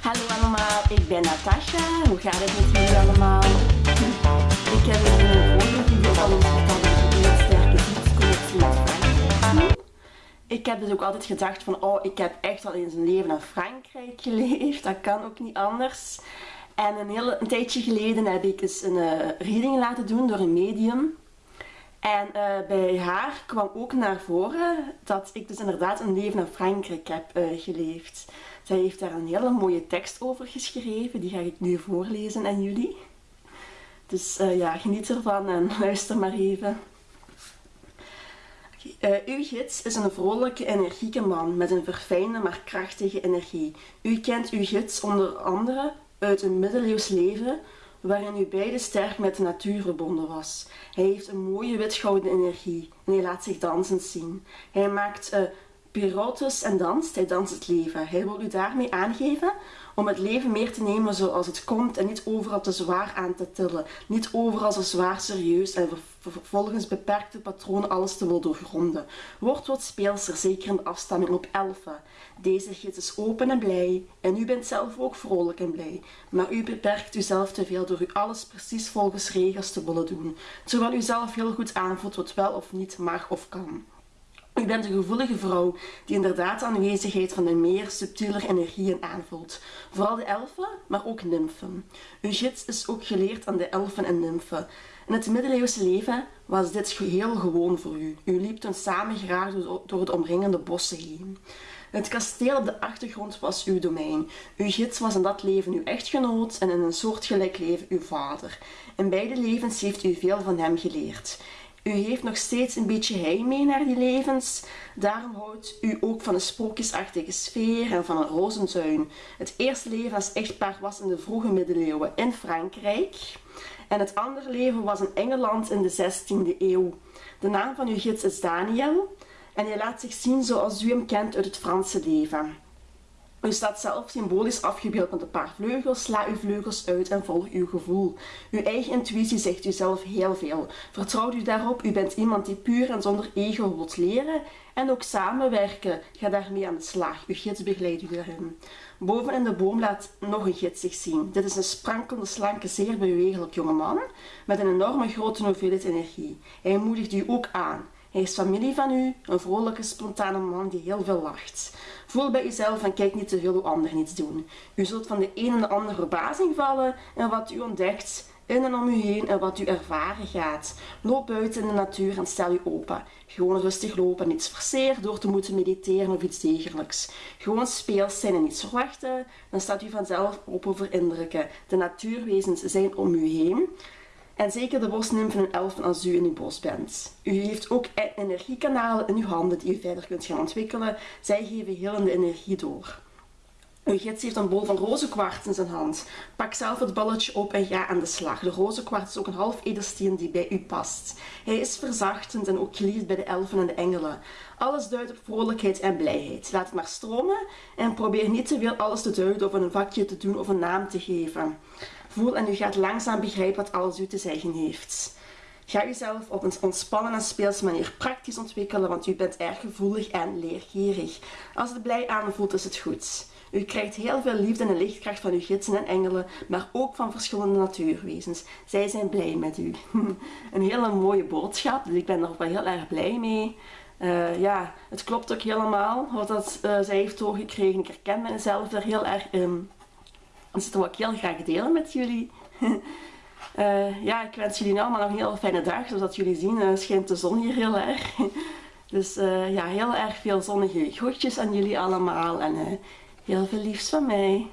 Hallo allemaal, ik ben Natasha. Hoe gaat het met jullie allemaal? Ik heb een vorige video eens verteld dat ik een sterke liefdesconnectie met Frankrijk. Ik heb dus ook altijd gedacht van, oh, ik heb echt al eens een leven in Frankrijk geleefd. Dat kan ook niet anders. En een, heel, een tijdje geleden heb ik eens een uh, reading laten doen door een medium. En uh, bij haar kwam ook naar voren dat ik dus inderdaad een leven in Frankrijk heb uh, geleefd. Zij heeft daar een hele mooie tekst over geschreven, die ga ik nu voorlezen aan jullie. Dus uh, ja, geniet ervan en luister maar even. uw gids is een vrolijke, energieke man met een verfijnde maar krachtige energie. U kent uw gids onder andere uit een middeleeuws leven waarin u beide sterk met de natuur verbonden was. Hij heeft een mooie witgouden energie en hij laat zich dansend zien. Hij maakt uh, pirouettes en danst, hij danst het leven. Hij wil u daarmee aangeven om het leven meer te nemen zoals het komt en niet overal te zwaar aan te tillen. Niet overal zo zwaar serieus en vervolgens beperkte patronen alles te willen doorgronden. Word wat speelser, zeker in de afstamming op elfen. Deze gids is open en blij en u bent zelf ook vrolijk en blij. Maar u beperkt uzelf te veel door u alles precies volgens regels te willen doen. Terwijl u zelf heel goed aanvoelt wat wel of niet mag of kan. U bent een gevoelige vrouw die inderdaad de aanwezigheid van de meer subtieler energieën aanvoelt. Vooral de elfen, maar ook nymfen. Uw gids is ook geleerd aan de elfen en nymfen. In het middeleeuwse leven was dit heel gewoon voor u. U liep toen samen graag door de omringende bossen heen. Het kasteel op de achtergrond was uw domein. Uw gids was in dat leven uw echtgenoot en in een soortgelijk leven uw vader. In beide levens heeft u veel van hem geleerd. U heeft nog steeds een beetje heimwee naar die levens. Daarom houdt u ook van een sprookjesachtige sfeer en van een rozentuin. Het eerste leven als echtpaar was in de vroege middeleeuwen in Frankrijk. En het andere leven was in Engeland in de 16e eeuw. De naam van uw gids is Daniel. En hij laat zich zien zoals u hem kent uit het Franse leven. U staat zelf symbolisch afgebeeld met een paar vleugels. Sla uw vleugels uit en volg uw gevoel. Uw eigen intuïtie zegt u zelf heel veel. Vertrouw u daarop. U bent iemand die puur en zonder ego wilt leren. En ook samenwerken. Ga daarmee aan de slag. Uw gids begeleidt u daarin. Boven in de boom laat nog een gids zich zien. Dit is een sprankelende, slanke, zeer bewegelijk jonge man met een enorme grote hoeveelheid energie. Hij moedigt u ook aan. Hij is familie van u, een vrolijke, spontane man die heel veel lacht. Voel bij uzelf en kijk niet te veel hoe anderen iets doen. U zult van de een en de andere verbazing vallen en wat u ontdekt in en om u heen en wat u ervaren gaat. Loop buiten in de natuur en stel u open. Gewoon rustig lopen, niets forceren door te moeten mediteren of iets dergelijks. Gewoon speels zijn en niets verwachten, dan staat u vanzelf open voor indrukken. De natuurwezens zijn om u heen. En zeker de bosnymfen en elfen als u in uw bos bent. U heeft ook energiekanalen in uw handen die u verder kunt gaan ontwikkelen. Zij geven hillende energie door. Uw gids heeft een bol van rozenkwarts in zijn hand. Pak zelf het balletje op en ga aan de slag. De rozenkwarts is ook een half edelsteen die bij u past. Hij is verzachtend en ook geliefd bij de elfen en de engelen. Alles duidt op vrolijkheid en blijheid. Laat het maar stromen en probeer niet te veel alles te duiden of een vakje te doen of een naam te geven. Voel en u gaat langzaam begrijpen wat alles u te zeggen heeft. Ga uzelf op een ontspannen en speelse manier praktisch ontwikkelen, want u bent erg gevoelig en leergierig. Als het blij aanvoelt, is het goed. U krijgt heel veel liefde en lichtkracht van uw gidsen en engelen, maar ook van verschillende natuurwezens. Zij zijn blij met u. een hele mooie boodschap, dus ik ben er wel heel erg blij mee. Uh, ja, het klopt ook helemaal wat dat, uh, zij heeft doorgekregen. Ik herken mezelf er heel erg in. Dus dat wil ik heel graag delen met jullie. uh, ja, ik wens jullie allemaal nog een heel fijne dag. Zoals jullie zien schijnt de zon hier heel erg. dus ja, heel erg veel zonnige groetjes aan jullie allemaal. En heel veel liefs van mij.